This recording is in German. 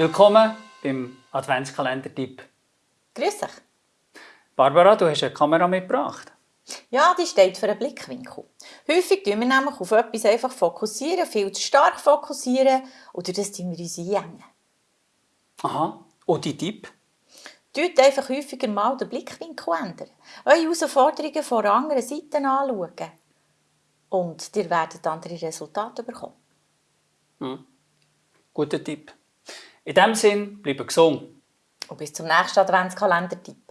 Willkommen beim Adventskalender-Tipp. Grüß dich. Barbara, du hast eine Kamera mitgebracht. Ja, die steht für einen Blickwinkel. Häufig fokussieren wir nämlich auf etwas einfach fokussieren, viel zu stark fokussieren durch das tun wir uns einengen. Aha, und die Tipp? Tut einfach häufiger mal den Blickwinkel ändern. Eure Herausforderungen von anderen Seite anschauen. Und ihr werdet andere Resultate bekommen. Hm. Guter Tipp. In diesem Sinn, bleibe gesund. Und bis zum nächsten Adventskalender-Tipp.